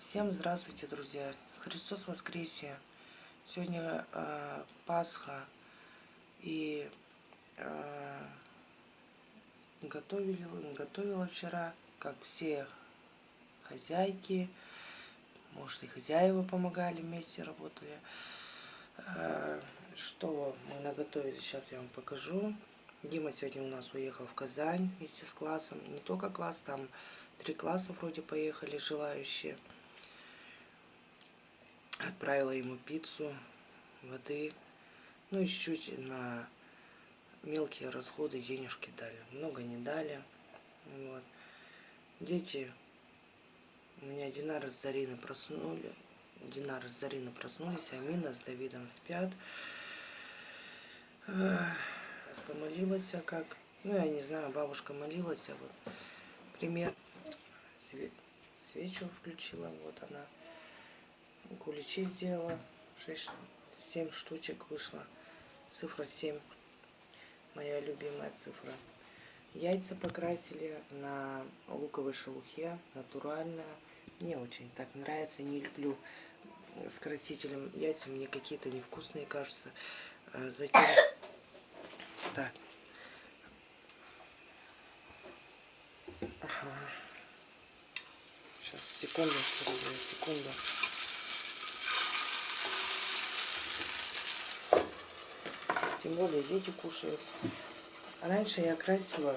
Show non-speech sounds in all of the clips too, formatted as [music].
Всем здравствуйте, друзья! Христос воскресе! Сегодня э, Пасха и э, готовили, готовила вчера, как все хозяйки, может и хозяева помогали, вместе работали. Э, что мы наготовили, сейчас я вам покажу. Дима сегодня у нас уехал в Казань вместе с классом. Не только класс, там три класса вроде поехали желающие. Отправила ему пиццу, воды. Ну и чуть на мелкие расходы денежки дали. Много не дали. Вот. Дети у меня Динара с Дариной проснули. Динара с Дариной проснулись, Амина с Давидом спят. Помолилась, как. Ну, я не знаю, бабушка молилась, а вот пример. Свечу включила, вот она куличи сделала. 6, 7 штучек вышло. Цифра 7. Моя любимая цифра. Яйца покрасили на луковой шелухе. Натуральная. Мне очень так нравится. Не люблю с красителем яйца. Мне какие-то невкусные кажутся. А затем... [coughs] Так. Ага. Сейчас, секунду, секунду. Тем более дети кушают. А раньше я красила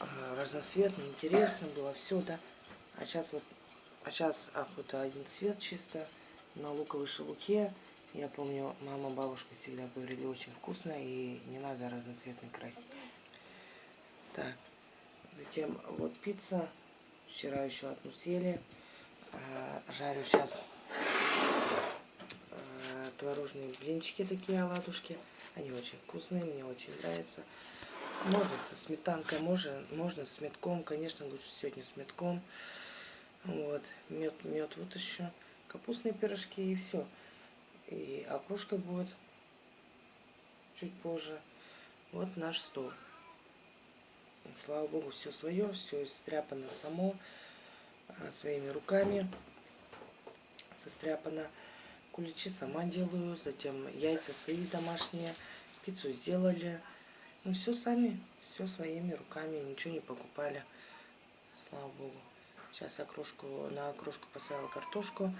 а, разноцветно, интересно было все, да. А сейчас вот, а сейчас охота один цвет чисто на луковой шелуке. Я помню, мама, бабушка всегда говорили, очень вкусно и не надо разноцветный красить. Так, затем вот пицца. Вчера еще одну съели. А, жарю сейчас творожные блинчики такие, оладушки. Они очень вкусные, мне очень нравятся. Можно со сметанкой, можно, можно с метком. Конечно, лучше сегодня с метком. Вот, мед, мед вот еще. Капустные пирожки и все. И окрошка будет чуть позже. Вот наш стол. Слава Богу, все свое, все состряпано само, а, своими руками состряпано. Куличи сама делаю, затем яйца свои домашние, пиццу сделали. Ну, все сами, все своими руками, ничего не покупали. Слава Богу. Сейчас окрошку, на окрошку поставила картошку.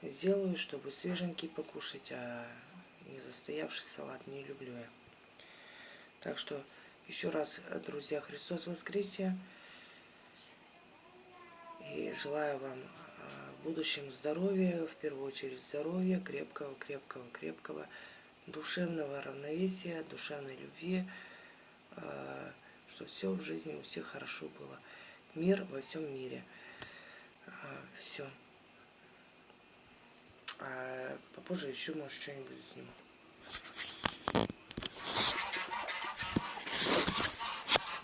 Сделаю, чтобы свеженький покушать, а не застоявший салат не люблю я. Так что еще раз, друзья, Христос воскресе. И желаю вам будущем здоровья, в первую очередь здоровья, крепкого, крепкого, крепкого, душевного равновесия, душевной любви, а, чтобы все в жизни у всех хорошо было. Мир во всем мире. А, все. А попозже еще, может, что-нибудь сниму.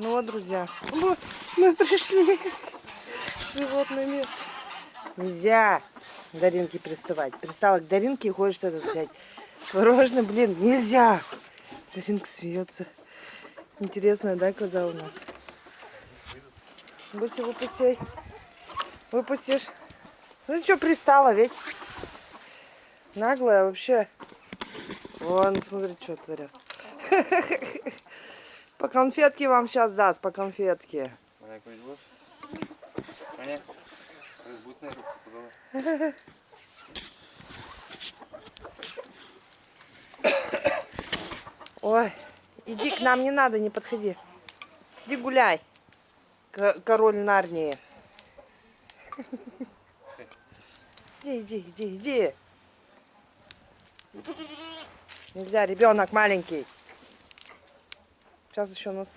Ну вот, друзья, мы пришли [laughs] животный мир. Нельзя Даринке приставать. Пристала к Даринке и хочет что-то взять. Творожный, блин, нельзя. Даринка смеется. Интересная, да, коза у нас? Гуси, выпусти. Выпустишь. Ну что пристала, ведь? Наглая вообще. Вон, смотри, что творят. По конфетке вам сейчас даст, по конфетке. Понятно? Ой, иди к нам, не надо, не подходи. Иди гуляй, король Нарнии. Иди, иди, иди, иди. Нельзя, ребенок маленький. Сейчас еще нас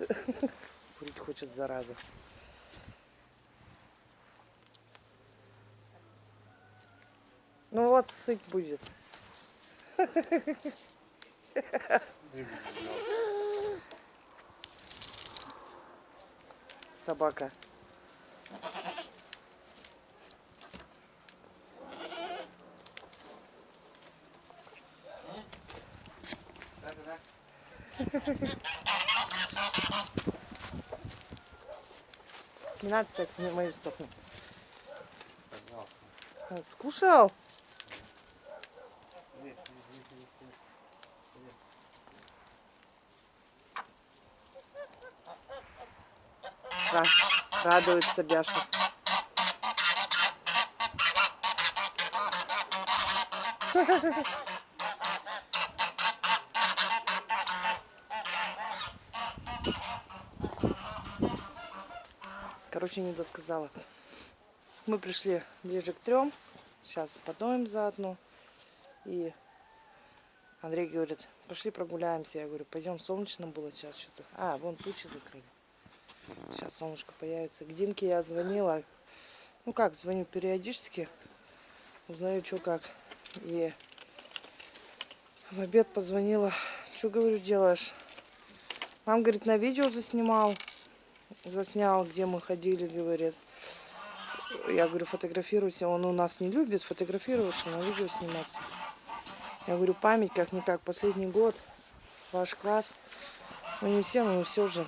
курить хочет, зараза. Ну вот сыть будет. Собака. Не надо секс, в мою сторону. А, Скушал? Радуется Бяша. Короче, не досказала. Мы пришли ближе к трем. Сейчас подоем заодно. И Андрей говорит, пошли прогуляемся. Я говорю, пойдем, солнечно было сейчас что-то. А, вон тучи закрыли. Сейчас солнышко появится. К Димке я звонила. Ну как, звоню периодически. Узнаю, что как. И в обед позвонила. Что, говорю, делаешь? Мам, говорит, на видео заснимал. Заснял, где мы ходили, говорит. Я говорю, фотографируйся. Он у нас не любит фотографироваться, на видео сниматься. Я говорю, память как-никак, последний год, ваш класс. Ну не все, но все же.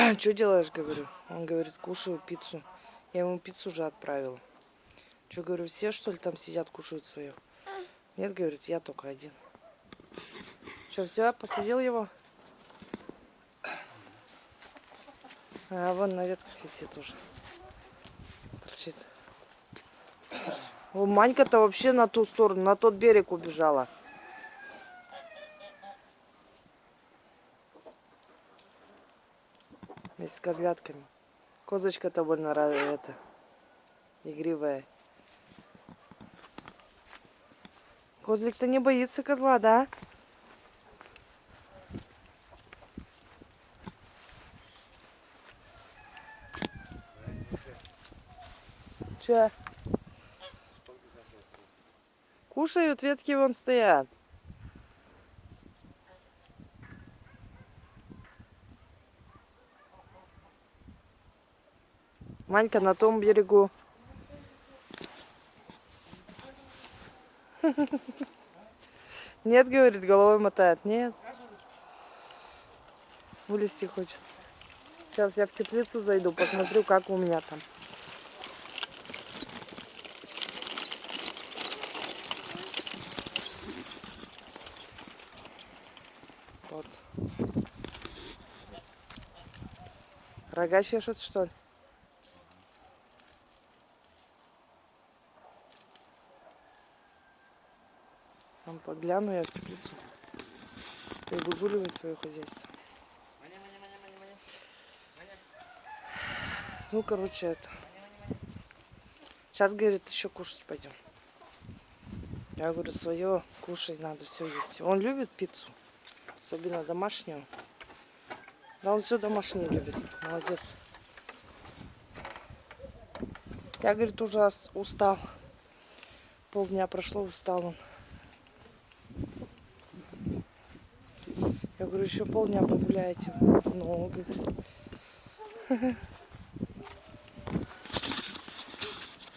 [clears throat] Что делаешь, говорю? Он говорит, кушаю пиццу. Я ему пиццу уже отправила. Что, говорю, все что ли там сидят, кушают свое? Нет, говорит, я только один. Что, все, посадил его? А вон на ветках висит уже. Торчит. О, Манька-то вообще на ту сторону, на тот берег убежала. С козлятками. Козочка-то больно это, игривая. Козлик-то не боится козла, да? Че? Кушают, ветки вон стоят. Манька на том берегу. Нет, говорит, головой мотает. Нет. Вылезти хочет. Сейчас я в теплицу зайду, посмотрю, как у меня там. Вот. Рога чешет, что ли? Там погляну я в теплицу. Ты выгуливай свое хозяйство. Ну, короче, это. Сейчас, говорит, еще кушать пойдем. Я говорю, свое кушай надо, все есть. Он любит пиццу, особенно домашнюю. Да, он все домашнее любит. Молодец. Я, говорит, уже устал. Полдня прошло, устал он. Я говорю, еще полдня погуляете. Ну, он говорит.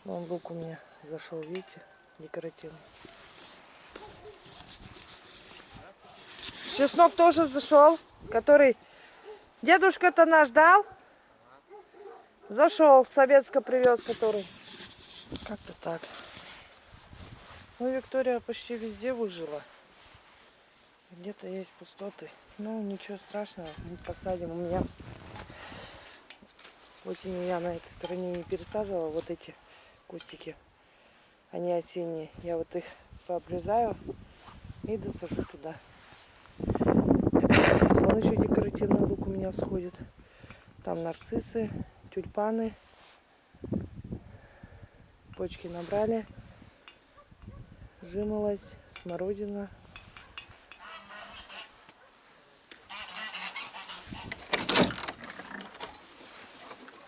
Вон лук у меня зашел, видите, декоративный. Чеснок тоже зашел, который дедушка-то наш дал. Зашел, советско привез, который. Как-то так. Ну, Виктория почти везде выжила. Где-то есть пустоты. Ну, ничего страшного, мы посадим. У меня осенью я на этой стороне не пересаживала вот эти кустики. Они осенние. Я вот их пообрезаю и досажу туда. Вон еще декоративный лук у меня всходит. Там нарциссы, тюльпаны. Почки набрали. Жимолость, смородина.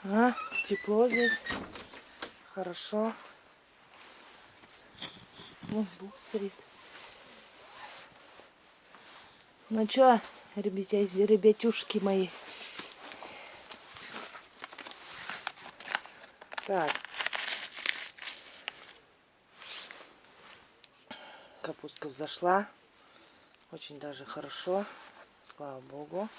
А, тепло здесь. Хорошо. Вон Бог стоит. Ну чё, ребятя, ребятюшки мои. Так. Капустка взошла. Очень даже хорошо. Слава богу.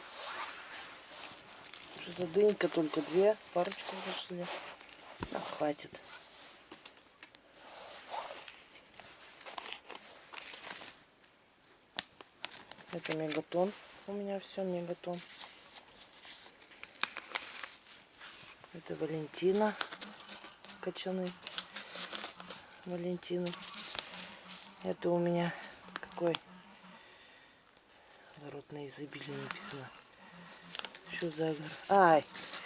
Что-то дынька только две. Парочку зашли. А, хватит. Это мегатон. У меня все мегатон. Это Валентина. Качаны. Валентины. Это у меня какой? Народное изобилие написано. Что за огор? Ай!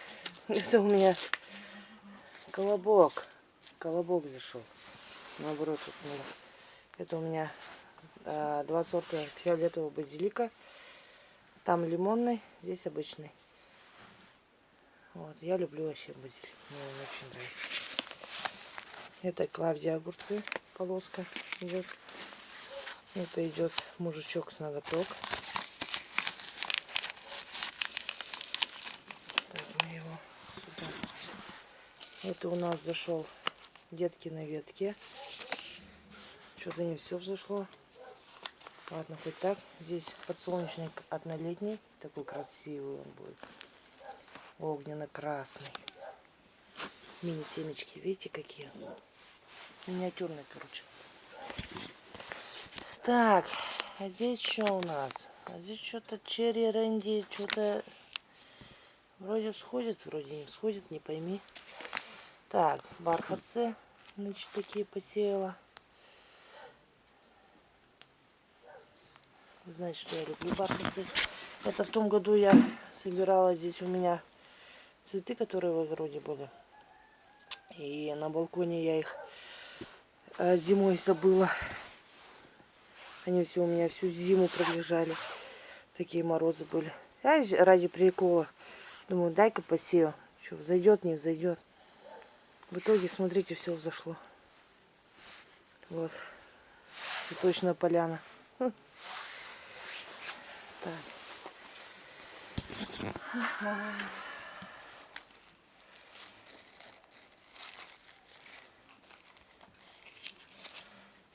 [laughs] Это у меня колобок. Колобок зашел. Наоборот, вот надо. Это у меня а, два сорта фиолетового базилика. Там лимонный, здесь обычный. Вот, я люблю вообще базилик. Мне он очень нравится. Это Клавдия огурцы, полоска идет. Это идет мужичок с ноготок. Так, мы его сюда. Это у нас зашел детки на ветке. Что-то не все взошло. Ладно, хоть так. Здесь подсолнечник однолетний. Такой красивый он будет. Огненно-красный. Мини-семечки. Видите, какие? Миниатюрные, короче. Так, а здесь что у нас? А здесь что-то черри рэнди, что-то вроде всходит, вроде не всходит, не пойми. Так, [clears throat] бархатцы, значит, такие посеяла. Вы знаете, что я люблю бархатцы. Это в том году я собирала здесь у меня цветы, которые в огороде были. И на балконе я их э, зимой забыла. Они все у меня всю зиму пролежали. Такие морозы были. Я ради прикола. Думаю, дай-ка посею. Что, взойдет, не взойдет. В итоге, смотрите, все взошло. Вот. Цветочная поляна. [laughs] Так.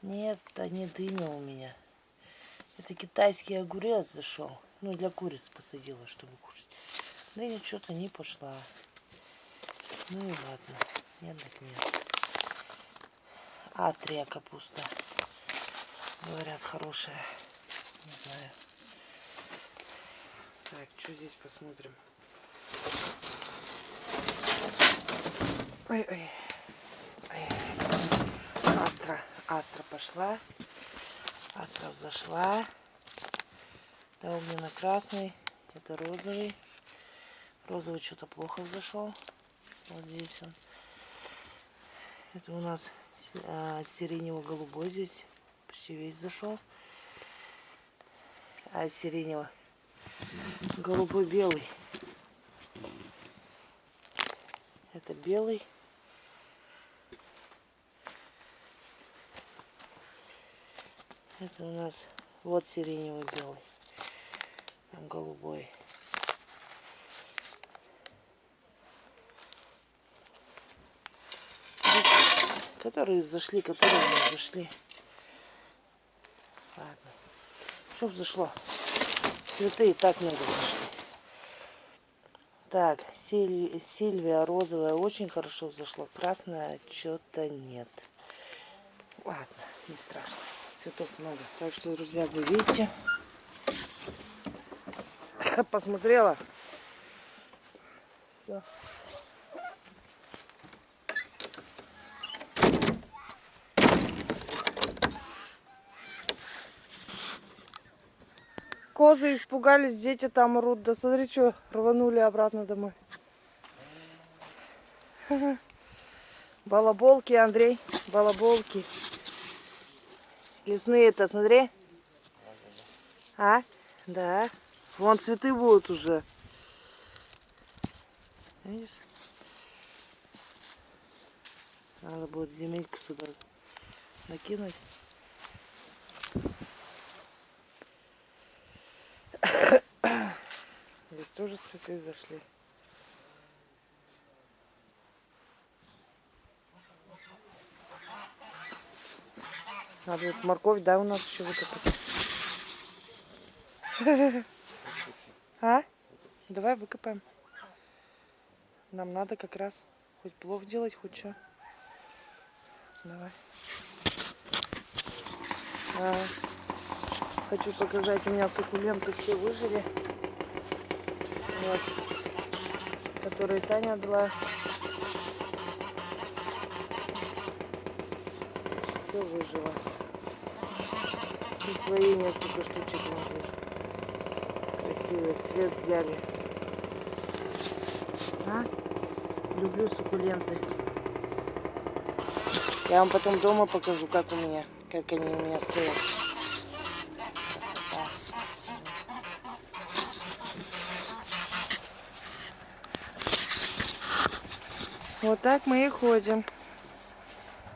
Нет, это не дыня у меня. Это китайский огурец зашел. Ну, для куриц посадила, чтобы кушать. Дыня что-то не пошла. Ну и ладно. Нет, так нет. Атрия капуста. Говорят, хорошая. Не знаю. Так, что здесь посмотрим? Ой-ой. Астра. Астра пошла. Астра зашла. Это огненно-красный. Это розовый. Розовый что-то плохо зашел. Вот здесь он. Это у нас а, сиренево-голубой здесь. Почти весь зашел. А сиренево голубой белый. Это белый. Это у нас вот сиреневый белый. Там голубой. Которые зашли, которые не зашли. Ладно. Чтоб зашло. Цветы и так много зашли. Так, Сильвия, Сильвия розовая очень хорошо взошла. Красная что-то нет. Ладно, не страшно. Цветов много. Так что, друзья, вы видите. [laughs] Посмотрела. Все. Козы испугались, дети там рут. Да смотри, что рванули обратно домой. [laughs] Балаболки, Андрей, балаболки. Лесные-то, смотри. А? Да. Вон цветы будут уже. Видишь? Надо будет земельку сюда накинуть. Здесь тоже цветы зашли. Надо вот морковь, да, у нас еще выкопать. [laughs] А? Давай выкопаем. Нам надо как раз Хоть плов делать, хоть что. Давай. А, хочу показать, у меня суккуленты все выжили. Вот. Которые Таня дала. Все выжило. И свои несколько штучек вот здесь. Красивый цвет взяли. А? Люблю суккуленты. Я вам потом дома покажу, как у меня, как они у меня стоят. Вот так мы и ходим.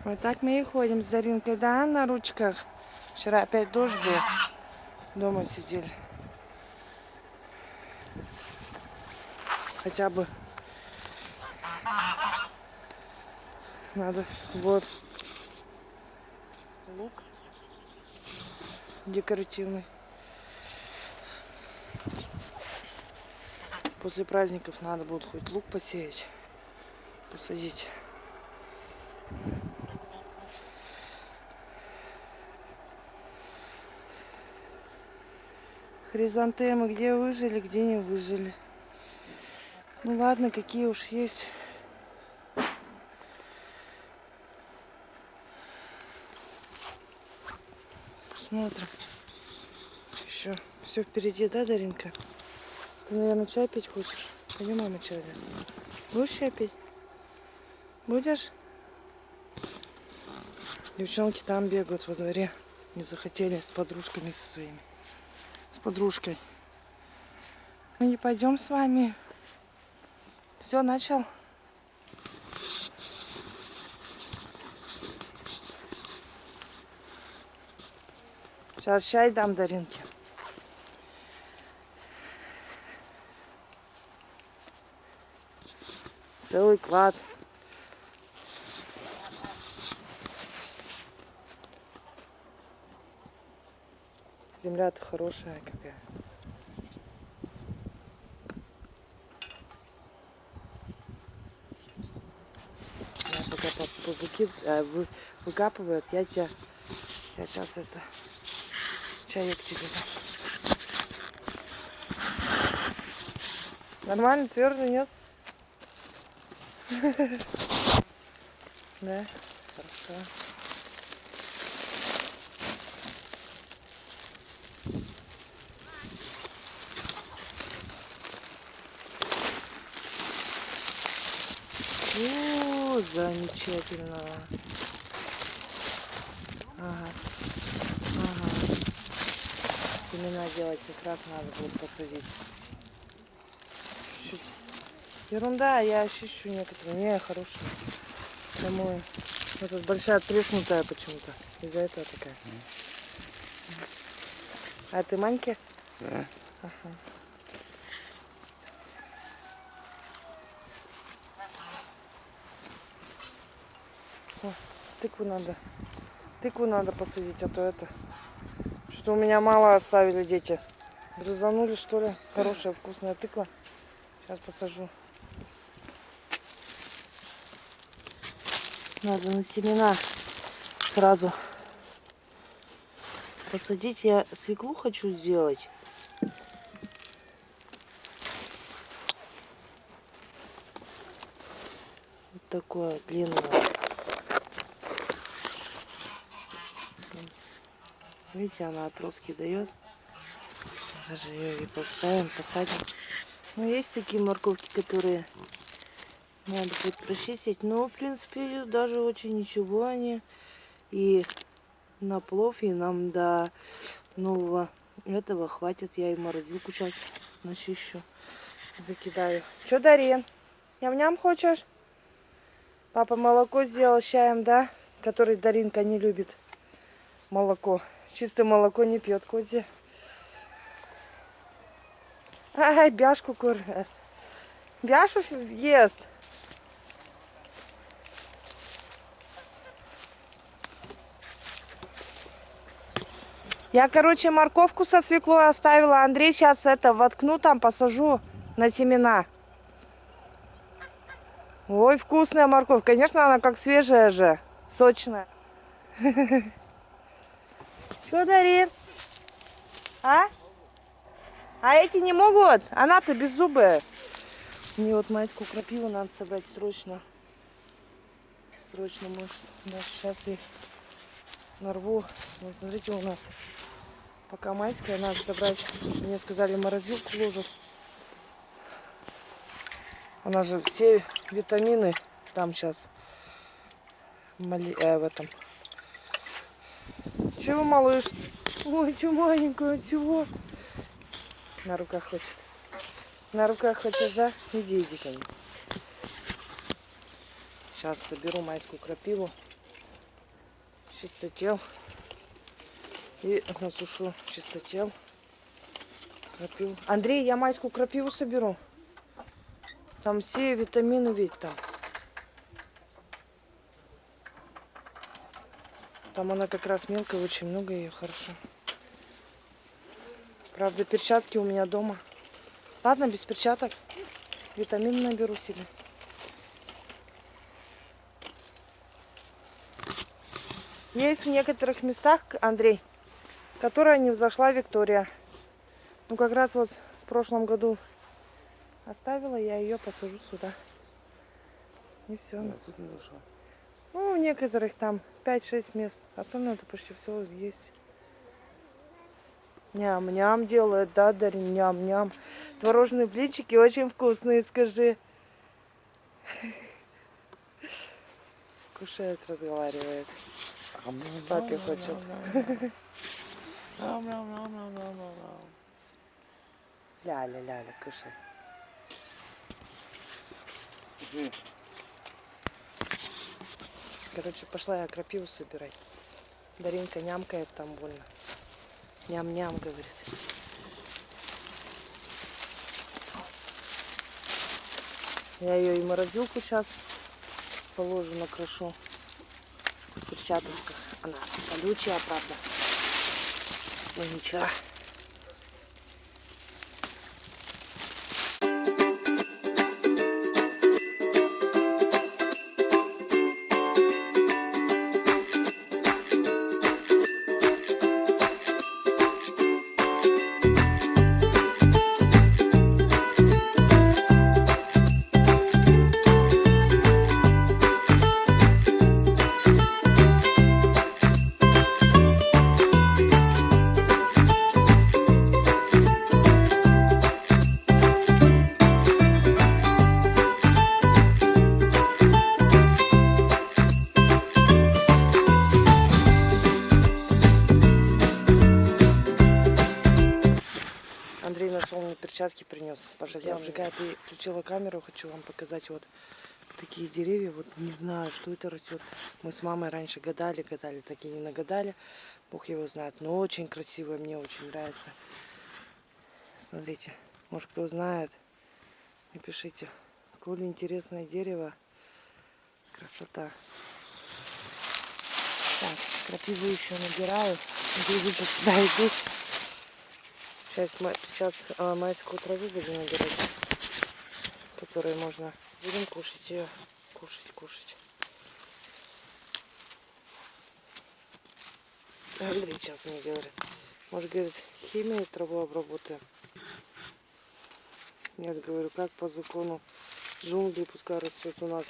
Вот так мы и ходим с Даринкой, да, на ручках. Вчера опять дождь был. Дома сидели. Хотя бы надо. Вот. Лук. Декоративный. После праздников надо будет хоть лук посеять. Посадить. Хризантемы где выжили, где не выжили. Ну ладно, какие уж есть. Смотрим. Еще все впереди, да, Даринка? Ты, наверное, чай пить хочешь? Пойдем, мама чай даст. Будешь чай пить? Будешь? Девчонки там бегают во дворе. Не захотели с подружками со своими. С подружкой. Мы не пойдем с вами. Все, начал? Сейчас чай дам Даринке. Целый клад. Земля-то хорошая какая. Я пока по, по, выки, э, вы, выкапывают, я тебя, я сейчас это, чаек тебе дам. Нормально, твердый, нет? [laughs] Да, хорошо. О, замечательно. Ага. Ага. Семена делать как раз надо будет посадить. Чуть. Ерунда, я ощущу некоторые. Не, хорошие. Домой. Вот тут большая треснутая почему-то. Из-за этого такая. А ты маньки? Да. Ага. О, тыкву надо. Тыкву надо посадить, а то это. Что у меня мало оставили дети. Грызанули, что ли? Хорошая вкусная тыква. Сейчас посажу. Надо на семена сразу посадить. Я свеклу хочу сделать. Вот такое длинное. Видите, она отростки дает. Даже ее и поставим, посадим. Ну, есть такие морковки, которые надо будет прочистить. Но, в принципе, даже очень ничего они. И на плов, и нам до нового этого хватит. Я и морозилку сейчас начищу. Закидаю. Че, Дарин? Ням-ням хочешь? Папа молоко сделал чаем, да? Который Даринка не любит. Молоко. Чистое молоко не пьет козье. Ай, бяшку кормят. Бяшу ест. Я, короче, морковку со свеклой оставила. Андрей сейчас это воткну там, посажу на семена. Ой, вкусная морковь. Конечно, она как свежая же. Сочная. [laughs] Что дарит? А? А эти не могут? Она-то беззубая. Мне вот майскую крапиву надо собрать срочно. Срочно, может, да, сейчас их нарву. Вот смотрите, у нас пока майская, надо собрать. Мне сказали, морозилку ложат. Она же все витамины там сейчас Мали... э, в этом. Чего, малыш? Ой, что маленькая, чего? На руках хочет. На руках хочет, да? Иди, иди ко мне. Сейчас соберу майскую крапиву. Чистотел. И насушу чистотел. Крапиву. Андрей, я майскую крапиву соберу. Там все витамины ведь там. Там она как раз мелкая, очень много ее хорошо. Правда, перчатки у меня дома. Ладно, без перчаток. Витамин наберу себе. Есть в некоторых местах, Андрей, которые не взошла Виктория. Ну, как раз вот в прошлом году оставила, я ее посажу сюда. И все. Нет, тут не зашла. Ну, у некоторых там 5-6 мест. Остальное это почти все есть. Ням-ням делает, да, Дарин? Ням-ням. Творожные блинчики очень вкусные, скажи. Кушает, разговаривает. Папе хочет. Ля-ля-ля-ля, кушай. Короче, пошла я крапиву собирать. Даринка нямкает там больно. Ням-ням, говорит. Я ее и морозилку сейчас положу, накрошу в перчаточках. Она колючая, правда. Ну ничего. Включила камеру, хочу вам показать вот такие деревья. Вот не знаю, что это растет. Мы с мамой раньше гадали, гадали, так и не нагадали. Бог его знает. Но очень красивое, мне очень нравится. Смотрите, может кто знает, напишите. Сколь интересное дерево. Красота. Так, крапиву еще набираю. Грибы сюда идут. Сейчас, сейчас а, майскую траву будем набирать, которую можно будем кушать ее, кушать, кушать. Андрей сейчас мне говорит, может, говорит, химией траву обработаем. Нет, говорю, как по закону джунгли пускай растет у нас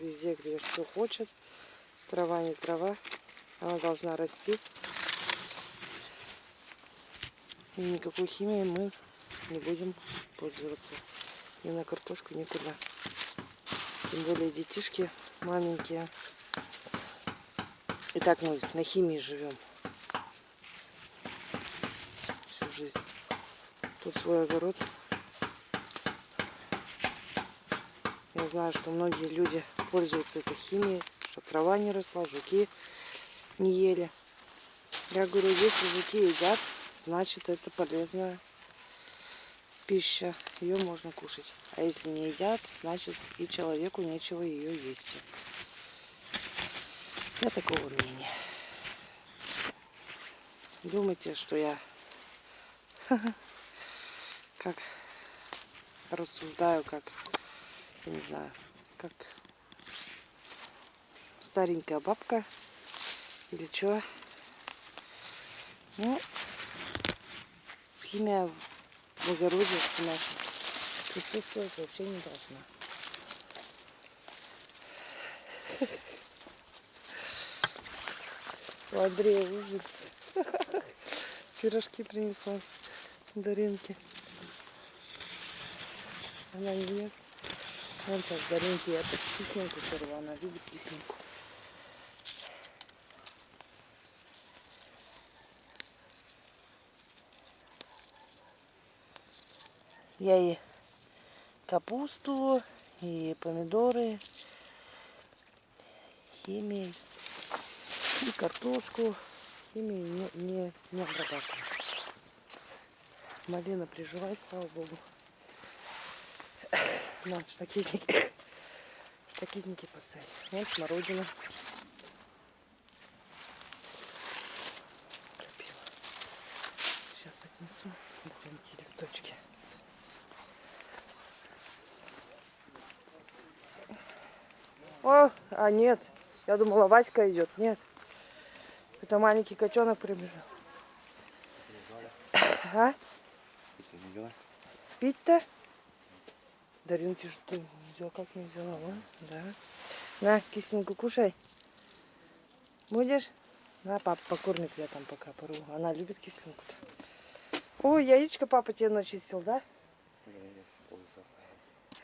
везде, где что хочет. Трава не трава, она должна расти. И никакой химией мы не будем пользоваться. Ни на картошку, никуда. Тем более детишки маленькие. И так мы на химии живем. Всю жизнь. Тут свой огород. Я знаю, что многие люди пользуются этой химией, чтобы трава не росла, жуки не ели. Я говорю, если жуки едят, значит это полезная пища. Ее можно кушать. А если не едят, значит и человеку нечего ее есть. Я такого мнения. Думайте, что я [laughs] как рассуждаю, как, я не знаю, как старенькая бабка. Или что? Ну, химия огороде наша присутствовать вообще не должна. У Андрея ужас. Пирожки принесла Даринке. Она не ест. Вон сейчас Даринке я так кисленьку сорвала. Она любит кисленьку. Я и капусту, и помидоры, химией, и картошку химией не, не, не обрабатываю. Малина приживает, слава богу. Надо штакетники, штакетники поставить. Вот смородина. Крапива. Сейчас отнесу маленькие листочки. О, а нет. Я думала, Васька идет. Нет. Это маленький котенок прибежал. А? Пить-то? Даринки что ты взял, как не взяла, а? Да. На, кисленьку кушай. Будешь? На, папа покормит я там пока пору. Она любит кисленьку-то. Ой, яичко папа тебе начистил, да?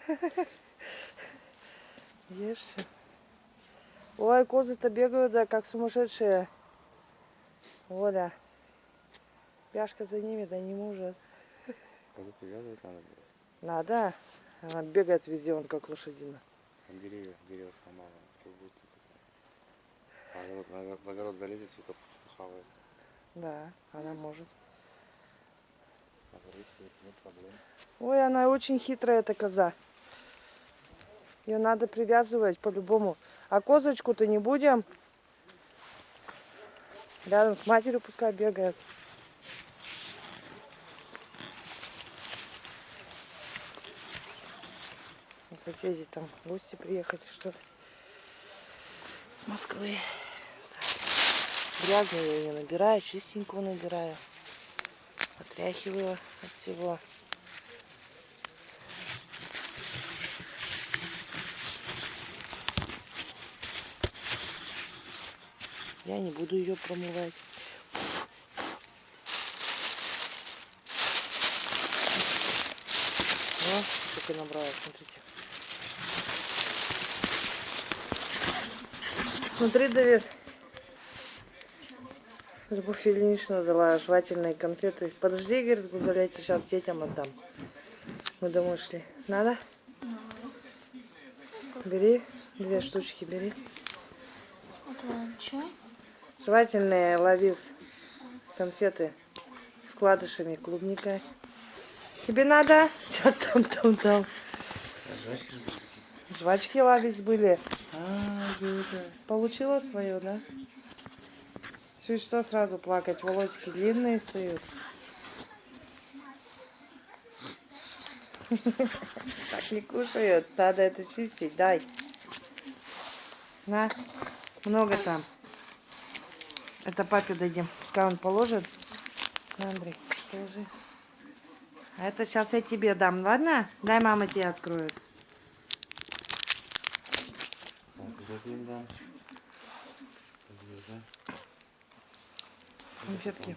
[laughs] Ешь. Ой, козы-то бегают, да, как сумасшедшие. Оля. Пяшка за ними, да не может. Козу привязывать надо было. Надо. Она бегает везде, он как лошадина. Там деревья. Что будет? А огород, в огород- в огород залезет, сука, хавает. Да, она может. Ой, она очень хитрая, эта коза. Ее надо привязывать по-любому. А козочку-то не будем. Рядом с матерью пускай бегает. У соседей там гости приехали, что ли. С Москвы. Так. Грязную я ее набираю, чистенькую набираю. Отряхиваю от всего. Я не буду ее промывать. О, сколько набрала, смотрите. Смотри, Давид. Любовь Ильинична дала жевательные конфеты. Подожди, говорит, Гузаляйте, сейчас детям отдам. Мы домой шли. Надо? Бери, две штучки бери. Это чай? Жевательные ловис конфеты с вкладышами, клубникой. Тебе надо? [laughs] Сейчас там, там, там. Жвачки ловис были. А, Юля. Получила свое, да? Чуть что сразу плакать, волосики длинные стоят. [laughs] Так не кушают, надо это чистить, дай. На, много там. Это папе дадим. Пускай он положит. На, Андрей, положи. А это сейчас я тебе дам, ладно? Дай мама тебе откроет. Подвеза. Конфетки.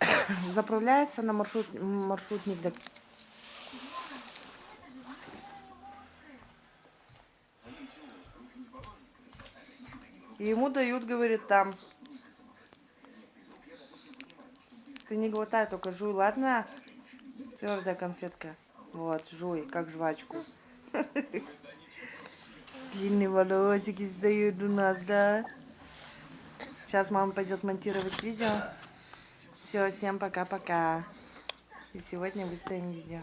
[coughs] Заправляется на маршрут, маршрутник. до- И ему дают, говорит, там. Ты не глотай, только жуй, ладно? Твердая конфетка. Вот, жуй, как жвачку. [laughs] Длинные волосики сдают у нас, да? Сейчас мама пойдет монтировать видео. Все, всем пока-пока. И сегодня выставим видео.